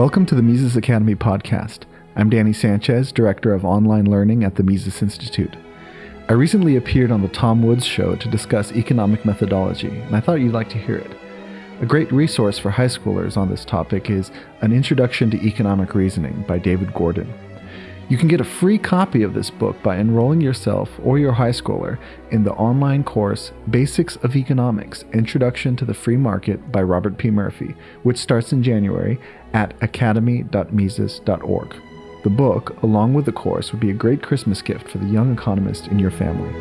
Welcome to the Mises Academy podcast. I'm Danny Sanchez, Director of Online Learning at the Mises Institute. I recently appeared on the Tom Woods Show to discuss economic methodology, and I thought you'd like to hear it. A great resource for high schoolers on this topic is An Introduction to Economic Reasoning by David Gordon. You can get a free copy of this book by enrolling yourself or your high schooler in the online course Basics of Economics Introduction to the Free Market by Robert P. Murphy, which starts in January at academy.mises.org. The book, along with the course, would be a great Christmas gift for the young economist in your family.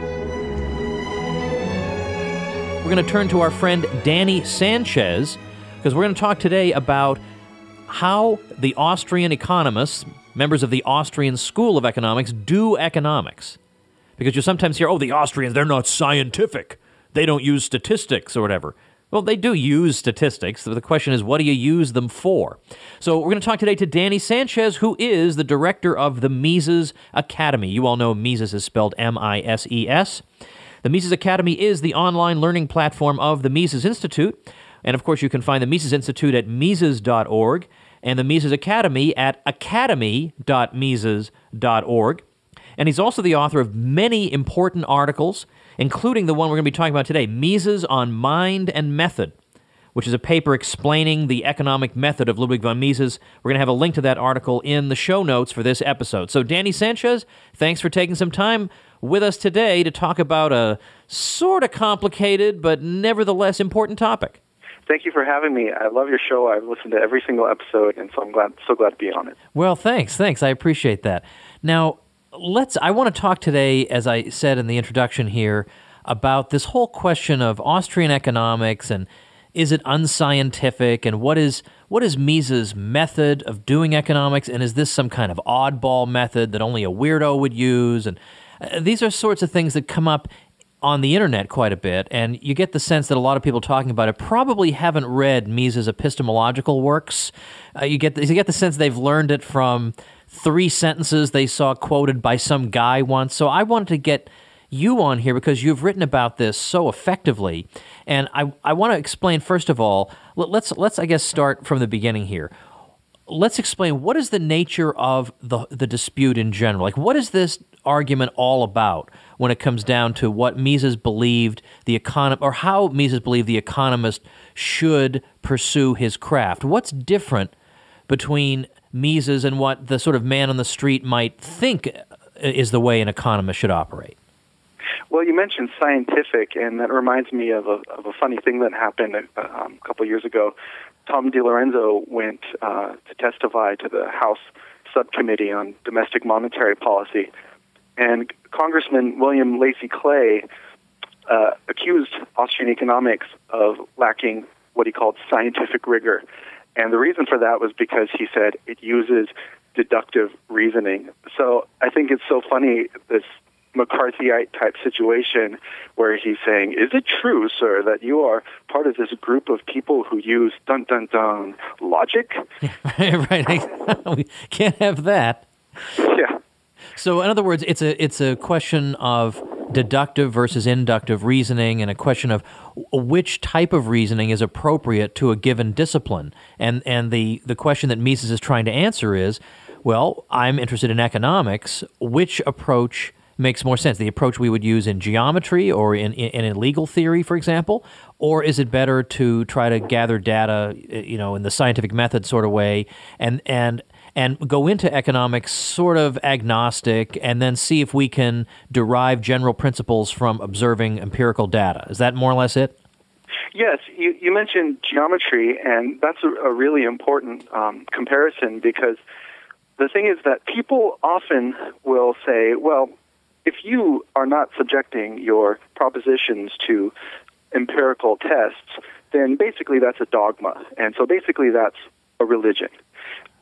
We're going to turn to our friend Danny Sanchez because we're going to talk today about how the Austrian economists, members of the Austrian School of Economics, do economics. Because you sometimes hear, oh, the Austrians, they're not scientific. They don't use statistics or whatever. Well, they do use statistics. The question is, what do you use them for? So, we're going to talk today to Danny Sanchez, who is the director of the Mises Academy. You all know Mises is spelled M I S E S. The Mises Academy is the online learning platform of the Mises Institute. And of course, you can find the Mises Institute at Mises.org and the Mises Academy at academy.mises.org. And he's also the author of many important articles, including the one we're going to be talking about today Mises on Mind and Method, which is a paper explaining the economic method of Ludwig von Mises. We're going to have a link to that article in the show notes for this episode. So, Danny Sanchez, thanks for taking some time with us today to talk about a sort of complicated but nevertheless important topic thank you for having me. I love your show. I've listened to every single episode, and so I'm glad, so glad to be on it. Well, thanks, thanks. I appreciate that. Now, let's. I want to talk today, as I said in the introduction here, about this whole question of Austrian economics and is it unscientific and what is what is Mises' method of doing economics and is this some kind of oddball method that only a weirdo would use and uh, these are sorts of things that come up on the internet quite a bit, and you get the sense that a lot of people talking about it probably haven't read Mises' epistemological works. Uh, you get the, you get the sense they've learned it from three sentences they saw quoted by some guy once. So I wanted to get you on here because you've written about this so effectively, and I I want to explain first of all. Let's let's I guess start from the beginning here let's explain what is the nature of the the dispute in general. Like, what is this argument all about when it comes down to what Mises believed the econom or how Mises believed the economist should pursue his craft? What's different between Mises and what the sort of man on the street might think is the way an economist should operate? Well, you mentioned scientific, and that reminds me of a, of a funny thing that happened a, uh, um, a couple years ago. Tom DiLorenzo went uh, to testify to the House Subcommittee on Domestic Monetary Policy, and Congressman William Lacy Clay uh, accused Austrian economics of lacking what he called scientific rigor. And the reason for that was because he said it uses deductive reasoning. So I think it's so funny this McCarthyite type situation where he's saying, Is it true, sir, that you are part of this group of people who use dun dun dun logic? right. we can't have that. Yeah. So in other words, it's a it's a question of deductive versus inductive reasoning and a question of which type of reasoning is appropriate to a given discipline. And and the, the question that Mises is trying to answer is, well, I'm interested in economics. Which approach makes more sense? The approach we would use in geometry or in, in, in legal theory, for example? Or is it better to try to gather data, you know, in the scientific method sort of way and, and, and go into economics sort of agnostic and then see if we can derive general principles from observing empirical data? Is that more or less it? Yes, you, you mentioned geometry, and that's a, a really important um, comparison because the thing is that people often will say, well, if you are not subjecting your propositions to empirical tests, then basically that's a dogma. And so basically that's a religion,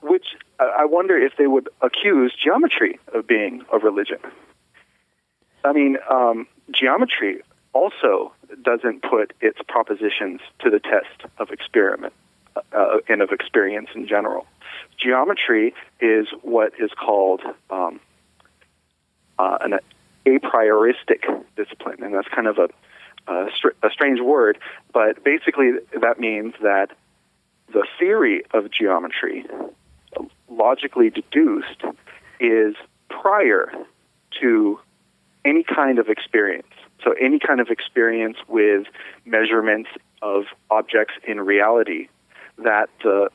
which I wonder if they would accuse geometry of being a religion. I mean, um, geometry also doesn't put its propositions to the test of experiment uh, and of experience in general. Geometry is what is called um, uh, an a prioristic discipline, and that's kind of a, a, str- a strange word, but basically that means that the theory of geometry logically deduced is prior to any kind of experience. So, any kind of experience with measurements of objects in reality that the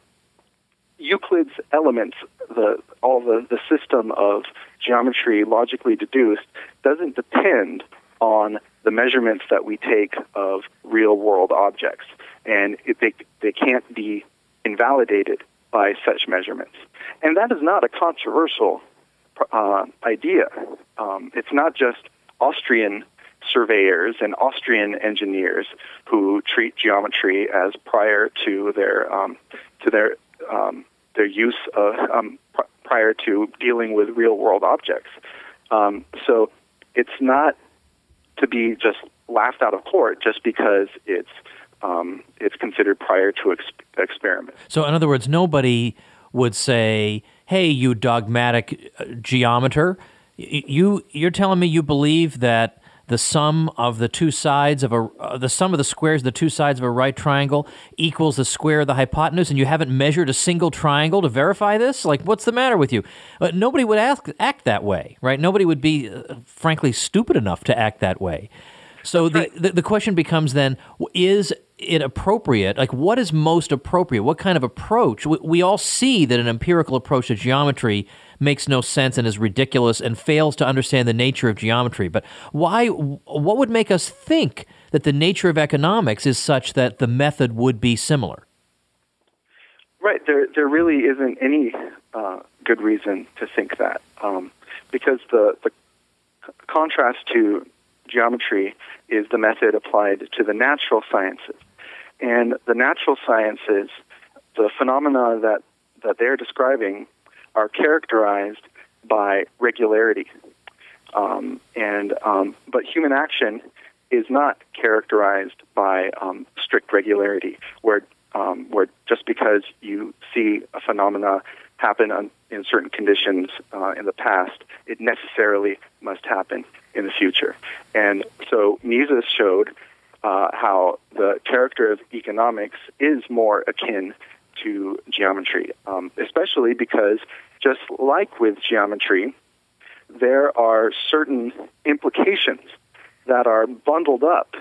Euclid's elements, the, all the, the system of geometry logically deduced, doesn't depend on the measurements that we take of real world objects. And it, they, they can't be invalidated by such measurements. And that is not a controversial uh, idea. Um, it's not just Austrian surveyors and Austrian engineers who treat geometry as prior to their um, to their um, their use of, um, pr- prior to dealing with real world objects. Um, so it's not to be just laughed out of court just because it's um, it's considered prior to ex- experiment. So, in other words, nobody would say, "Hey, you dogmatic uh, geometer, you you're telling me you believe that." the sum of the two sides of a uh, the sum of the squares of the two sides of a right triangle equals the square of the hypotenuse and you haven't measured a single triangle to verify this like what's the matter with you uh, nobody would ask, act that way right nobody would be uh, frankly stupid enough to act that way so the, the, the question becomes then is it appropriate? Like, what is most appropriate? What kind of approach? We, we, all see that an empirical approach to geometry makes no sense and is ridiculous and fails to understand the nature of geometry. But why? What would make us think that the nature of economics is such that the method would be similar? Right. There, there really isn't any uh, good reason to think that, um, because the the contrast to geometry is the method applied to the natural sciences. And the natural sciences, the phenomena that, that they're describing are characterized by regularity. Um, and um, but human action is not characterized by um, strict regularity, where um, where just because you see a phenomena happen on, in certain conditions uh, in the past, it necessarily must happen in the future. And so Mises showed uh, how the character of economics is more akin to geometry, um, especially because just like with geometry, there are certain implications that are bundled up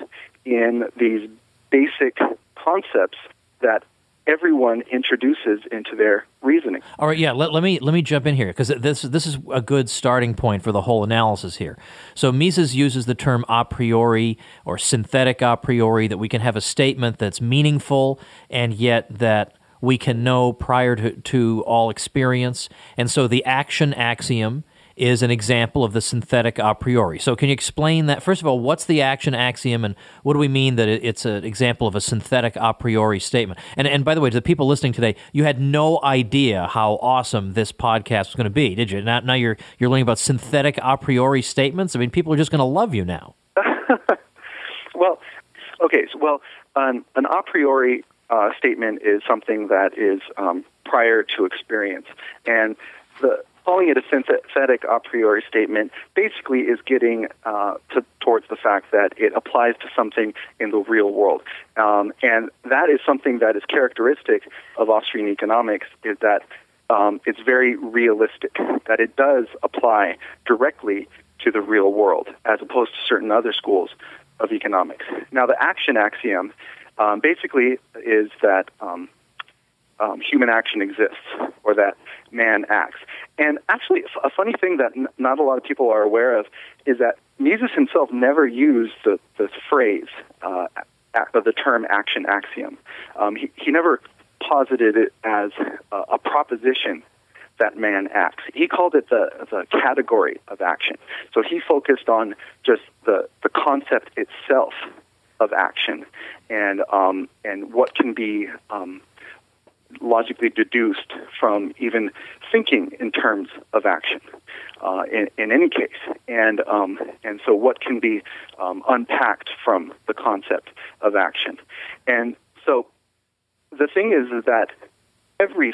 in these basic concepts that everyone introduces into their reasoning. All right, yeah. Let, let me let me jump in here because this this is a good starting point for the whole analysis here. So Mises uses the term a priori or synthetic a priori that we can have a statement that's meaningful and yet that we can know prior to, to all experience. And so the action axiom is an example of the synthetic a priori. So, can you explain that? First of all, what's the action axiom, and what do we mean that it's an example of a synthetic a priori statement? And, and by the way, to the people listening today, you had no idea how awesome this podcast was going to be, did you? Now, now you're you're learning about synthetic a priori statements. I mean, people are just going to love you now. well, okay. So, well, an a priori uh, statement is something that is um, prior to experience, and the calling it a synthetic a priori statement basically is getting uh, to, towards the fact that it applies to something in the real world. Um, and that is something that is characteristic of Austrian economics is that um, it's very realistic, that it does apply directly to the real world as opposed to certain other schools of economics. Now, the action axiom um, basically is that um, um, human action exists or that man acts. And actually, a funny thing that n- not a lot of people are aware of is that Mises himself never used the, the phrase, uh, the term action axiom. Um, he, he never posited it as a, a proposition that man acts. He called it the, the category of action. So he focused on just the, the concept itself of action and, um, and what can be um, logically deduced from even thinking in terms of action uh, in, in, any case. And, um, and so, what can be um, unpacked from the concept of action? And so, the thing is, is that every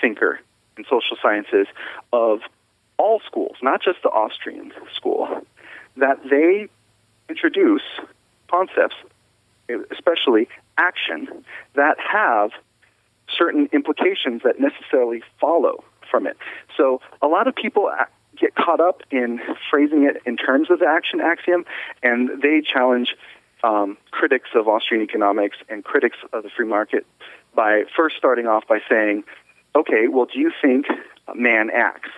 thinker in social sciences of all schools, not just the Austrian school, that they introduce concepts, especially action, that have certain implications that necessarily follow from it. So a lot of people get caught up in phrasing it in terms of the action axiom, and they challenge um, critics of Austrian economics and critics of the free market by first starting off by saying, okay, well, do you think man acts?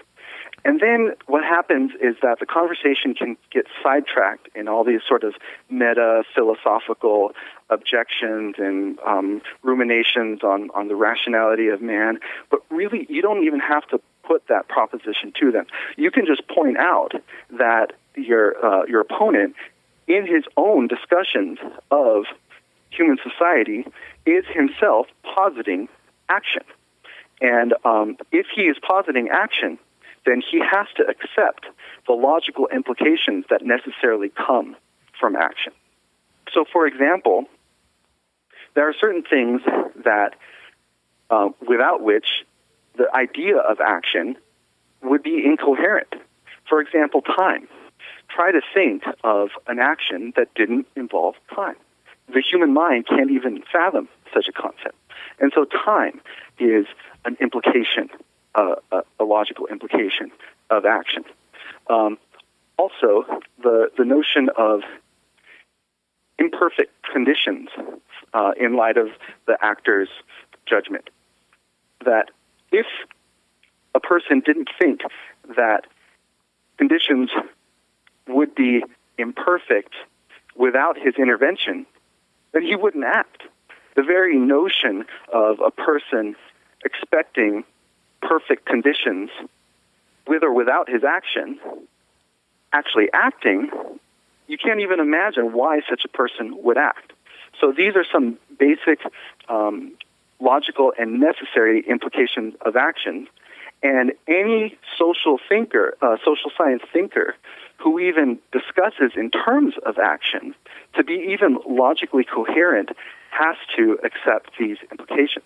And then what happens is that the conversation can get sidetracked in all these sort of meta philosophical objections and um, ruminations on, on the rationality of man. But really, you don't even have to put that proposition to them. You can just point out that your, uh, your opponent, in his own discussions of human society, is himself positing action. And um, if he is positing action, then he has to accept the logical implications that necessarily come from action. So, for example, there are certain things that uh, without which the idea of action would be incoherent. For example, time. Try to think of an action that didn't involve time. The human mind can't even fathom such a concept. And so time is an implication a, a, logical implication of action. Um, also, the, the notion of imperfect conditions uh, in light of the actor's judgment. That if a person didn't think that conditions would be imperfect without his intervention, then he wouldn't act. The very notion of a person expecting perfect conditions, with or without his action, actually acting, you can't even imagine why such a person would act. So these are some basic um, logical and necessary implications of action. And any social thinker, uh, social science thinker, who even discusses in terms of action, to be even logically coherent, has to accept these implications.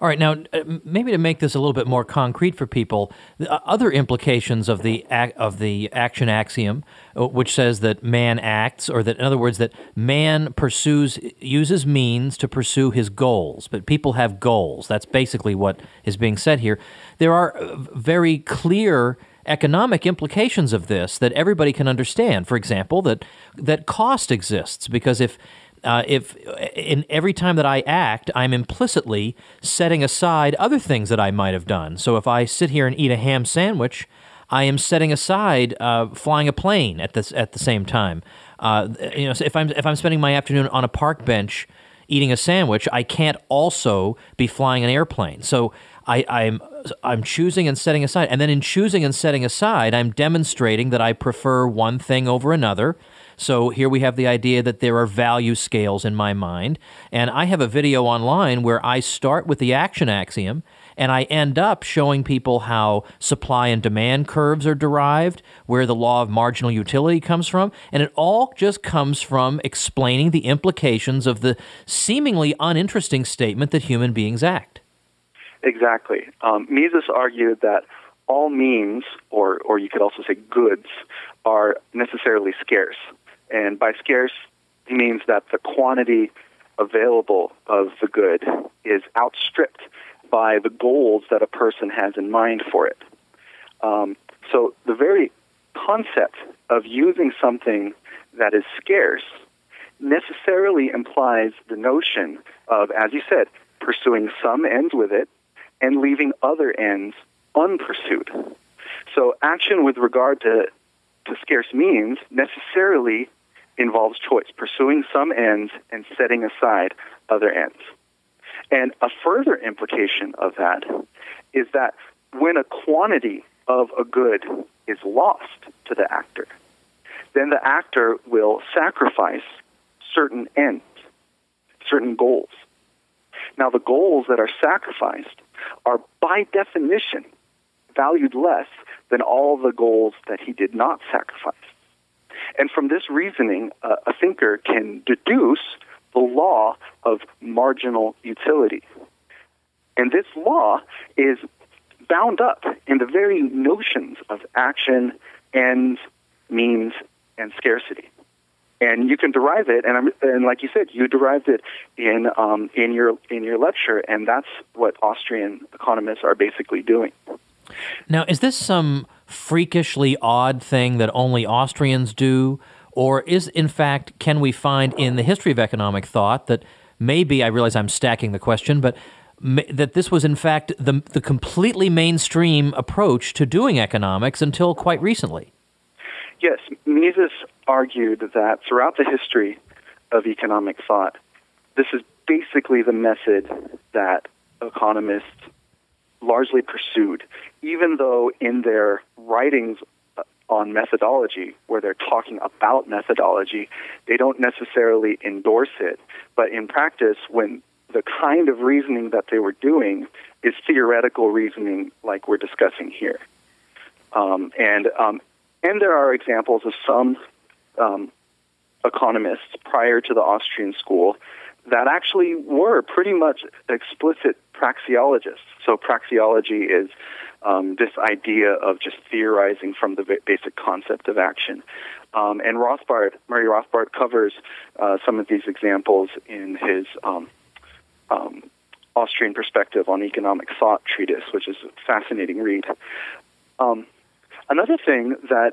All right, now uh, maybe to make this a little bit more concrete for people, uh, other implications of the of the action axiom, uh, which says that man acts, or that in other words that man pursues uses means to pursue his goals, but people have goals. That's basically what is being said here. There are very clear economic implications of this that everybody can understand. For example, that that cost exists because if uh, if in every time that I act, I'm implicitly setting aside other things that I might have done. So if I sit here and eat a ham sandwich, I am setting aside uh, flying a plane at this at the same time. Uh, you know, if I'm if I'm spending my afternoon on a park bench eating a sandwich, I can't also be flying an airplane. So I, I'm I'm choosing and setting aside, and then in choosing and setting aside, I'm demonstrating that I prefer one thing over another. So here we have the idea that there are value scales in my mind. And I have a video online where I start with the action axiom and I end up showing people how supply and demand curves are derived, where the law of marginal utility comes from, and it all just comes from explaining the implications of the seemingly uninteresting statement that human beings act. Exactly. Um, Mises argued that all means, or, or you could also say goods, are necessarily scarce. And by scarce, means that the quantity available of the good is outstripped by the goals that a person has in mind for it. Um, so the very concept of using something that is scarce necessarily implies the notion of, as you said, pursuing some ends with it and leaving other ends unpursued. So action with regard to, to scarce means necessarily involves choice, pursuing some ends and setting aside other ends. And a further implication of that is that when a quantity of a good is lost to the actor, then the actor will sacrifice certain ends, certain goals. Now, the goals that are sacrificed are by definition valued less than all the goals that he did not sacrifice. And from this reasoning, uh, a thinker can deduce the law of marginal utility. And this law is bound up in the very notions of action, ends, means, and scarcity. and you can derive it. And, I'm, and like you said, you derived it in um, in your in your lecture, and that's what Austrian economists are basically doing. Now, is this some freakishly odd thing that only Austrians do, or is in fact can we find in the history of economic thought that maybe I realize I'm stacking the question, but that this was in fact the the completely mainstream approach to doing economics until quite recently? Yes, Mises argued that throughout the history of economic thought, this is basically the method that economists largely pursued, even though in their writings uh, on methodology, where they're talking about methodology, they don't necessarily endorse it. But in practice, when the kind of reasoning that they were doing is theoretical reasoning like we're discussing here. Um, and um, and there are examples of some um, economists prior to the Austrian school that actually were pretty much explicit praxeologists. So praxeology is um, this idea of just theorizing from the basic concept of action. Um, and Rothbard, Murray Rothbard, covers uh, some of these examples in his um, um Austrian perspective on economic thought treatise, which is a fascinating read. Um, Another thing that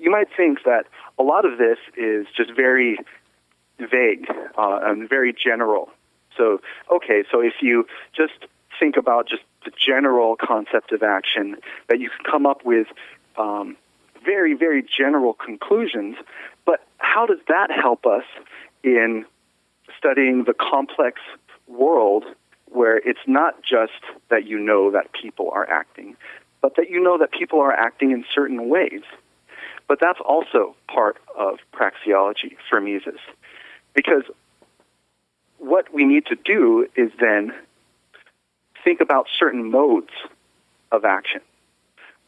you might think that a lot of this is just very vague uh, and very general. So, okay, so if you just think about just the general concept of action, that you can come up with um, very, very general conclusions. But how does that help us in studying the complex world where it's not just that you know that people are acting, but that you know that people are acting in certain ways. But that's also part of praxeology for Mises. Because what we need to do is then think about certain modes of action.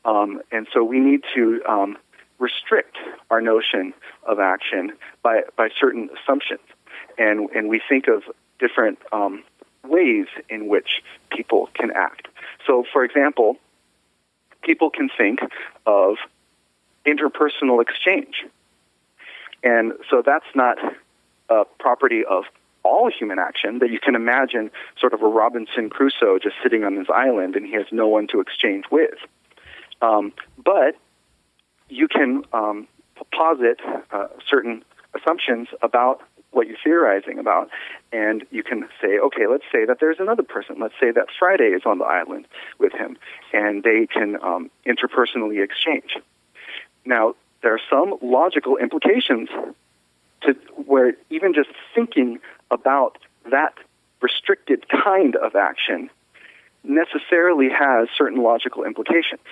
Um, and so we need to um, restrict our notion of action by, by certain assumptions. And, and we think of different um, ways in which people can act. So, for example, people can think of interpersonal exchange. And so that's not a property of all human action that you can imagine sort of a Robinson Crusoe just sitting on his island and he has no one to exchange with. Um, but you can um, posit uh, certain assumptions about what you're theorizing about. And you can say, okay, let's say that there's another person. Let's say that Friday is on the island with him, and they can um, interpersonally exchange. Now, there are some logical implications to where even just thinking about that restricted kind of action necessarily has certain logical implications.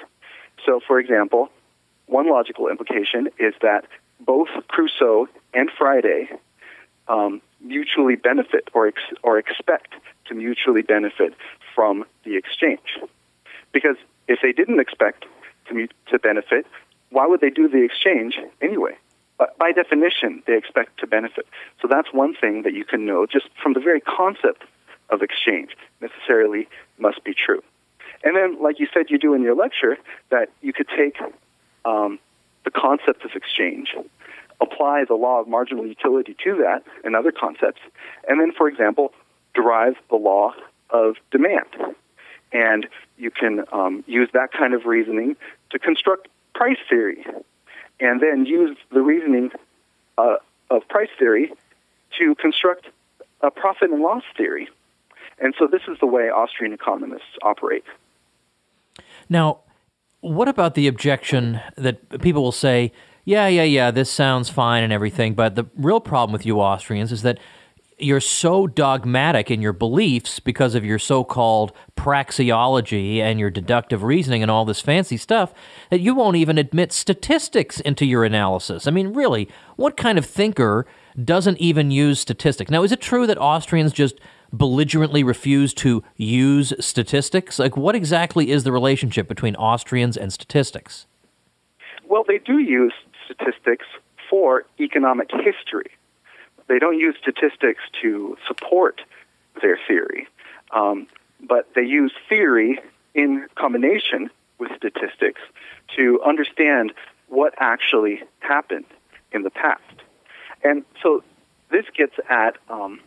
So, for example, one logical implication is that both Crusoe and Friday um, mutually benefit or ex- or expect to mutually benefit from the exchange. Because if they didn't expect to mu- to benefit, why would they do the exchange anyway? By definition, they expect to benefit. So that's one thing that you can know just from the very concept of exchange necessarily must be true. And then, like you said, you do in your lecture, that you could take um, the concept of exchange apply the law of marginal utility to that and other concepts, and then, for example, derive the law of demand. And you can um, use that kind of reasoning to construct price theory, and then use the reasoning uh, of price theory to construct a profit and loss theory. And so this is the way Austrian economists operate. Now, what about the objection that people will say, yeah, yeah, yeah, this sounds fine and everything, but the real problem with you Austrians is that you're so dogmatic in your beliefs because of your so-called praxeology and your deductive reasoning and all this fancy stuff that you won't even admit statistics into your analysis. I mean, really, what kind of thinker doesn't even use statistics? Now, is it true that Austrians just belligerently refuse to use statistics? Like, what exactly is the relationship between Austrians and statistics? Well, they do use statistics for economic history. They don't use statistics to support their theory, um, but they use theory in combination with statistics to understand what actually happened in the past. And so this gets at um,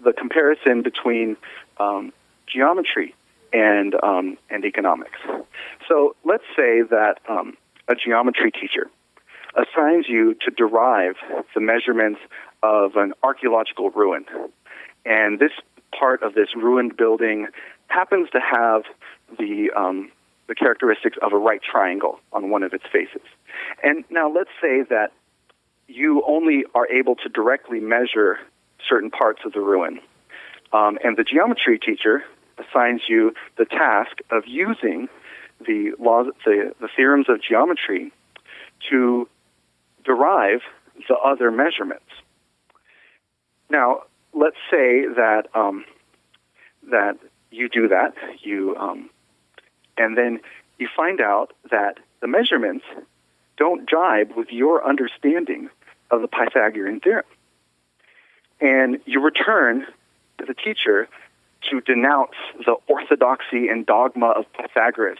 the comparison between um, geometry and um, and economics. So let's say that um, a geometry teacher assigns you to derive the measurements of an archaeological ruin, and this part of this ruined building happens to have the um, the characteristics of a right triangle on one of its faces. And now let's say that you only are able to directly measure certain parts of the ruin. Um, and the geometry teacher assigns you the task of using the laws, the, the theorems of geometry to derive the other measurements. Now, let's say that um, that you do that, you um, and then you find out that the measurements don't jibe with your understanding of the Pythagorean theorem. And you return to the teacher to denounce the orthodoxy and dogma of Pythagoras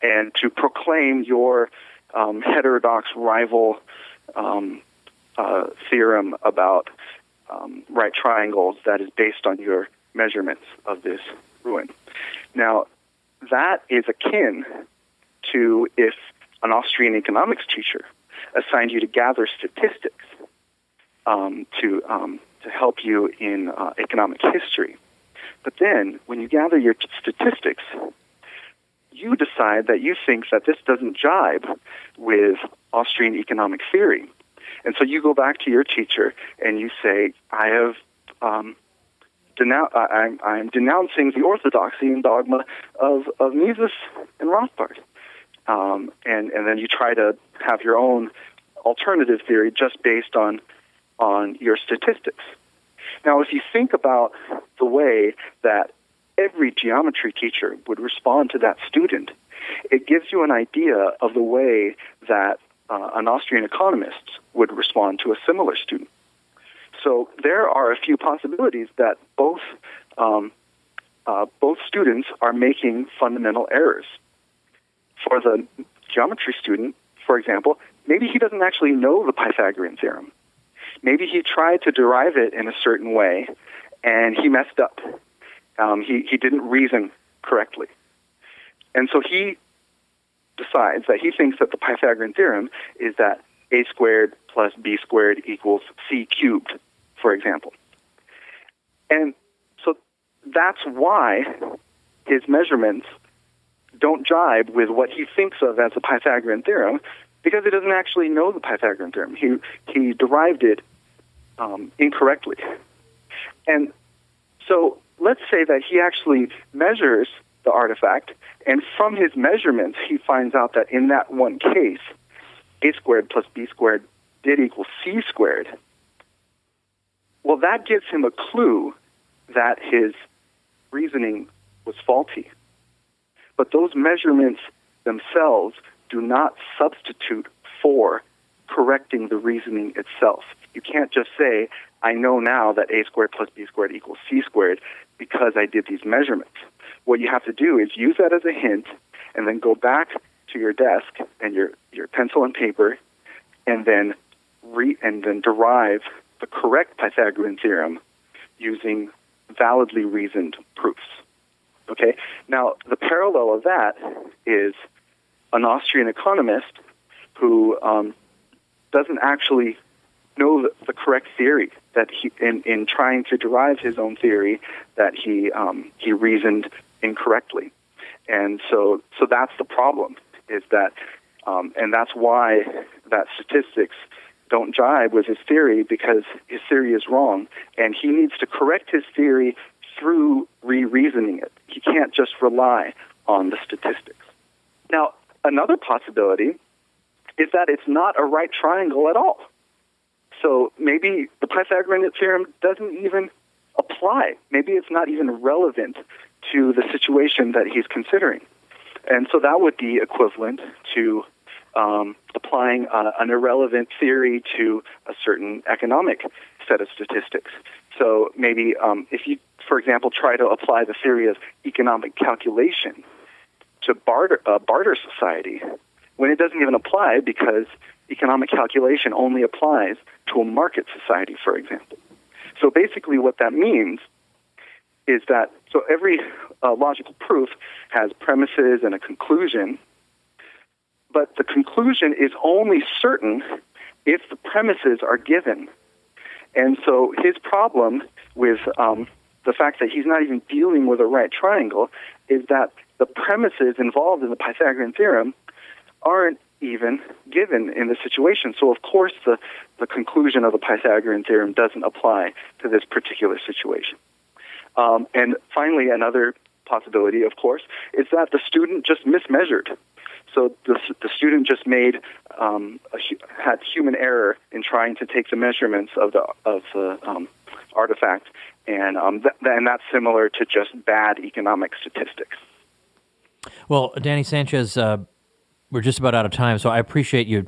and to proclaim your um, heterodox rival um, uh, theorem about um, right triangles that is based on your measurements of this ruin. Now, that is akin to if an Austrian economics teacher assigned you to gather statistics um, to um, to help you in uh, economic history. But then, when you gather your t- statistics, you decide that you think that this doesn't jibe with Austrian economic theory, and so you go back to your teacher and you say, "I have." Um, denounce, I'm, I'm denouncing the orthodoxy and dogma of, of Mises and Rothbard. Um, and, and then you try to have your own alternative theory just based on, on your statistics. Now, if you think about the way that every geometry teacher would respond to that student, it gives you an idea of the way that uh, an Austrian economist would respond to a similar student. So there are a few possibilities that both um, uh, both students are making fundamental errors. For the geometry student, for example, maybe he doesn't actually know the Pythagorean theorem. Maybe he tried to derive it in a certain way, and he messed up. Um, he he didn't reason correctly, and so he decides that he thinks that the Pythagorean theorem is that a squared plus b squared equals c cubed for example. And so that's why his measurements don't jibe with what he thinks of as the Pythagorean theorem because he doesn't actually know the Pythagorean theorem. He, he derived it um, incorrectly. And so let's say that he actually measures the artifact, and from his measurements, he finds out that in that one case, a squared plus b squared did equal c squared. Well, that gives him a clue that his reasoning was faulty. But those measurements themselves do not substitute for correcting the reasoning itself. You can't just say, I know now that a squared plus b squared equals c squared because I did these measurements. What you have to do is use that as a hint and then go back to your desk and your, your pencil and paper and then re, and then derive the correct Pythagorean theorem using validly reasoned proofs. Okay? Now, the parallel of that is an Austrian economist who um, doesn't actually know the, the, correct theory that he, in, in trying to derive his own theory, that he um, he reasoned incorrectly, and so so that's the problem. Is that um, and that's why that statistics don't jibe with his theory because his theory is wrong, and he needs to correct his theory through re-reasoning it. He can't just rely on the statistics. Now, another possibility is that it's not a right triangle at all. So maybe the Pythagorean theorem doesn't even apply. Maybe it's not even relevant to the situation that he's considering. And so that would be equivalent to um, applying uh, an irrelevant theory to a certain economic set of statistics. So maybe um, if you, for example, try to apply the theory of economic calculation to barter, uh, barter society, when it doesn't even apply because economic calculation only applies to a market society, for example. So basically, what that means is that so every uh, logical proof has premises and a conclusion, but the conclusion is only certain if the premises are given. And so his problem with um, the fact that he's not even dealing with a right triangle is that the premises involved in the Pythagorean theorem aren't even given in the situation. So, of course, the, the conclusion of the Pythagorean theorem doesn't apply to this particular situation. Um, and finally, another possibility, of course, is that the student just mismeasured. So the, the student just made um, a, had human error in trying to take the measurements of the of the um, artifact, and um, th- and that's similar to just bad economic statistics. Well, Danny Sanchez, uh, we're just about out of time, so I appreciate you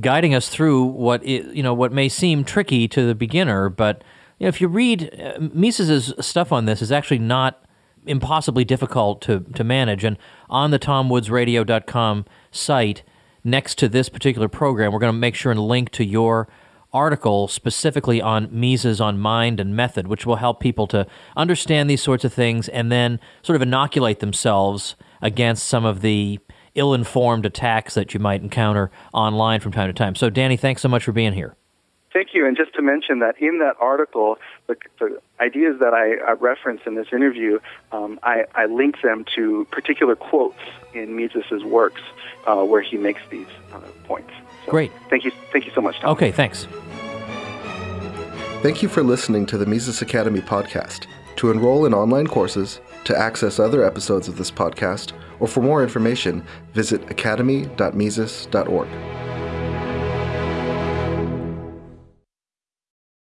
guiding us through what you know what may seem tricky to the beginner, but you know, if you read uh, Mises's stuff on this is actually not impossibly difficult to, to manage. And on the tomwoodsradio.com site, next to this particular program, we're going to make sure and link to your article specifically on Mises on mind and method, which will help people to understand these sorts of things and then sort of inoculate themselves against some of the ill informed attacks that you might encounter online from time to time. So, Danny, thanks so much for being here. Thank you. And just to mention that in that article, the, the ideas that I, I referenced in this interview, um, I, I link them to particular quotes in Mises's works uh, where he makes these uh, points. So Great. Thank you. Thank you so much, Tom. Okay, thanks. Thank you for listening to the Mises Academy podcast. To enroll in online courses, to access other episodes of this podcast, or for more information, visit academy.mises.org.